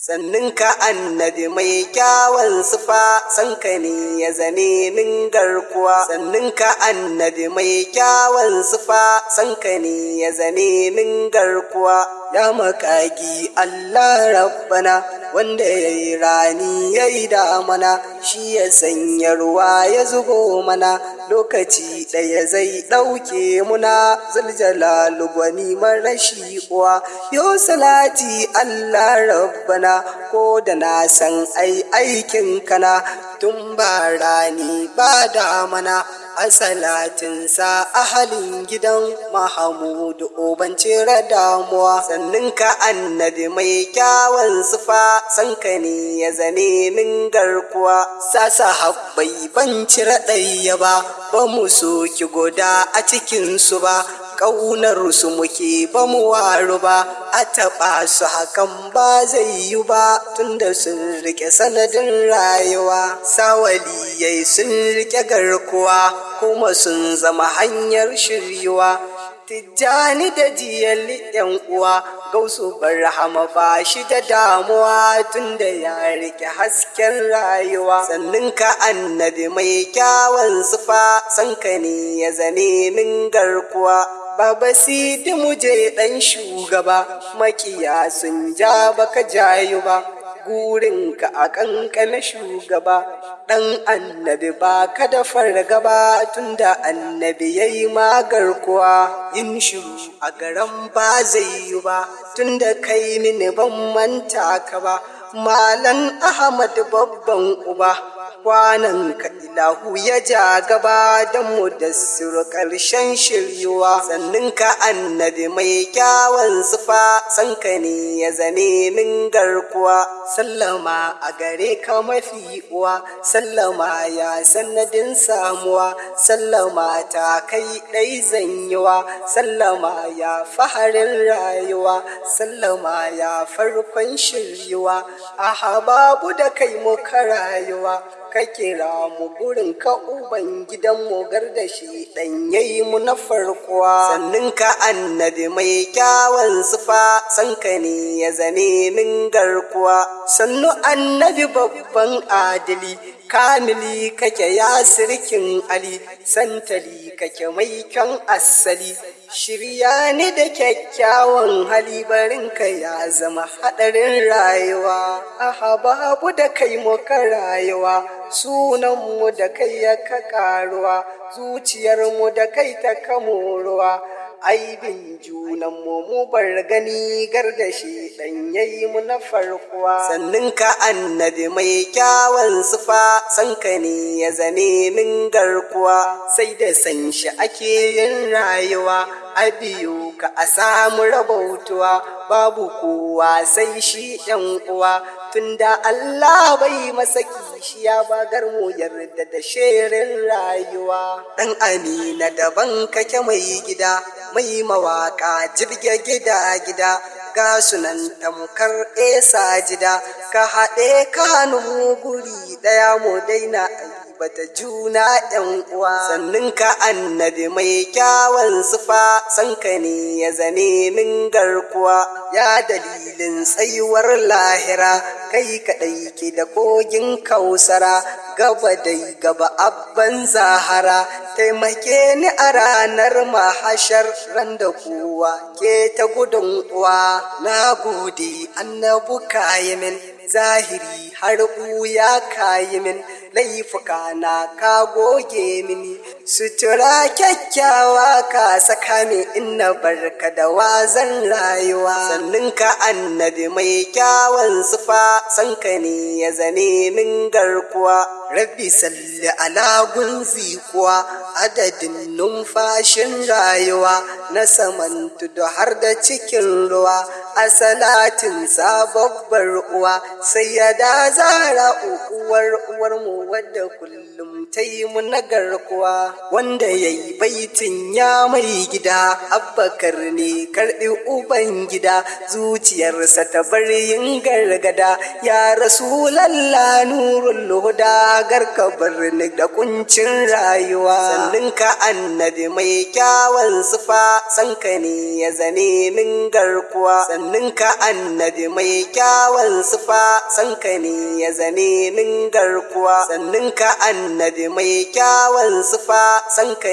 sannin ka annabi mai kyawun sufa sanka ne ya zane min garkuwa. Sannin ka annabi mai kyawun sufa sanka ne ya zane min garkuwa. Ya makagi Allah rabbana. Wanda ya yi rani ya yi damana shi ya sanya ruwa ya zubo mana. Lokaci ɗaya zai ɗauke muna zuljalalu gwani marashi uwa yau salati Allah rabbana ko da na san ai aikin kana tun ba rani ba damana. A salatinsa ahalin gidan mahamudu oban cire damuwa sannin ka annabi mai kyawun sufa sanka ne ya zane min garkuwa. Sasa habbai ban ɗaya ba ba mu soki guda a cikinsu ba ƙaunar su muke ba mu waru ba. A taɓa su hakan ba zai yi ba tunda sun riƙe sanadin rayuwa. Sawaliyai sun riƙe garkuwa kuma sun zama hanyar shiryuwa tijjani da jiyali yan uwa gausu barhama ba shi da damuwa tunda ya riƙe hasken rayuwa. Sannin ka annabi mai kyawun sufa sanka ne ya zane min garkuwa. Baba Sidi muje ɗan shugaba, makiya sun ja baka jayu ba, gurinka a ƙanƙana shugaba, ɗan annabi ba ka da fargaba tunda annabi ya yi magarkuwa yin shiru a garan ba zai yi ba, tunda kai mini ban manta ka ba, Malan Ahmad babban uba. Kwanan ka ilahu ya ja gaba don mu da siru ƙarshen shiryuwa. Sannin ka annabi mai kyawun sufa sanka ne ya zane min garkuwa. Sallama a gare ka mafi uwa sallama ya sanadin samuwa. Sallama ta kai ɗai zanyiwa sallama ya faharin rayuwa. Sallama ya farkon shiryuwa. A hababu da kai muka rayuwa. Ka kira mu gurin ka uban gidan mu da shi dan yayi mu na farkuwa sannin ka annabi mai kyawun sufa sanka ne ya zane min garkuwa. Sannu annabi babban adili kamili kake ya sirkin ali santali kake mai kyan asali. Shirya ni da kyakkyawan hali barinka ya zama haɗarin rayuwa. A babu da kai muka rayuwa sunanmu da kai ya ka karuwa zuciyarmu da kai ta kamoruwa aibin junanmu mu bar gani gardashi dan yayi mu na farkuwa. Sannin ka annabi mai kyawun sufa sanka ne ya zane min garkuwa. Sai da san shi ake yin rayuwa a biyu ka a samu rabautuwa. Babu kowa sai shi yan uwa tunda Allah bai masa kishiya ba garmu yarda da shirin rayuwa. Dan amina daban kake mai gida mai mawaka jirge gida gida. Ga sunan tamkar esa jida ka haɗe kanu guri ɗaya mu daina bata juna yan uwa. Sannin ka annabi mai kyawun sufa sanka ne ya zane min garkuwa. Ya dalilin tsayuwar lahira kai kaɗai ke da kogin kausara gaba dai gaba abban zahara. Taimake ni a ranar mahashar ran da kowa ke ta gudun uwa. Na gode annabu kayimin zahiri har ya kayimin laifuka na ka goge mini. Sutura kyakkyawa ka saka min inna barka da wazan rayuwa. Sannin ka annabi mai kyawun sufa sanka ne ya zane min garkuwa. Rabbi salli ala gunzi kuwa adadin numfashin rayuwa. Na saman tudu har da cikin ruwa. A salatin sababbar uwa sai ya da zara uwar uwar mu wadda kullum ta yi mu na garkuwa. Wanda ya yi baitin ya mai gida abbakar ne karɓi uban gida. Zuciyarsa ta bar yin gargada ya rasu lalla nurul huda garka birni da kuncin rayuwa. Sannin ka annabi mai kyawun sufa sanka ne ya zane min garkuwa. Ka annabi mai kyawun sufa sanka ne ya zane nin garkuwa. Sannin ka annabi mai kyawun sufa sanka